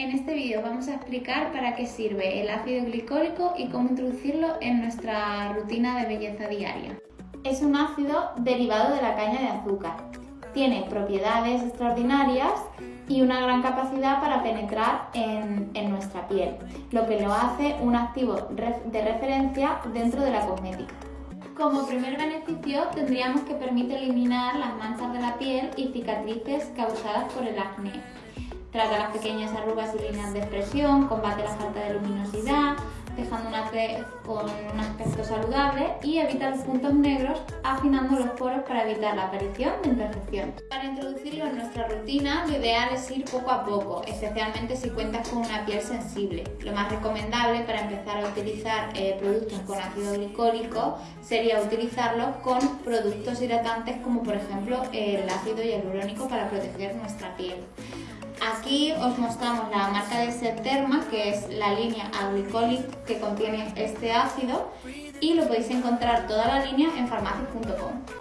En este vídeo vamos a explicar para qué sirve el ácido glicólico y cómo introducirlo en nuestra rutina de belleza diaria. Es un ácido derivado de la caña de azúcar. Tiene propiedades extraordinarias y una gran capacidad para penetrar en, nuestra piel, lo que lo hace un activo de referencia dentro de la cosmética. Como primer beneficio tendríamos que permite eliminar las manchas de la piel y cicatrices causadas por el acné. Trata las pequeñas arrugas y líneas de expresión, combate la falta de con un aspecto saludable y evita los puntos negros, afinando los poros para evitar la aparición de imperfecciones. Para introducirlo en nuestra rutina, lo ideal es ir poco a poco, especialmente si cuentas con una piel sensible. Lo más recomendable para empezar a utilizar eh, productos con ácido glicólico sería utilizarlos con productos hidratantes como por ejemplo el ácido hialurónico para proteger nuestra piel. Aquí os mostramos la marca de Septerma, que es la línea Aglicolic que contiene este ácido y lo podéis encontrar toda la línea en farmacias.com.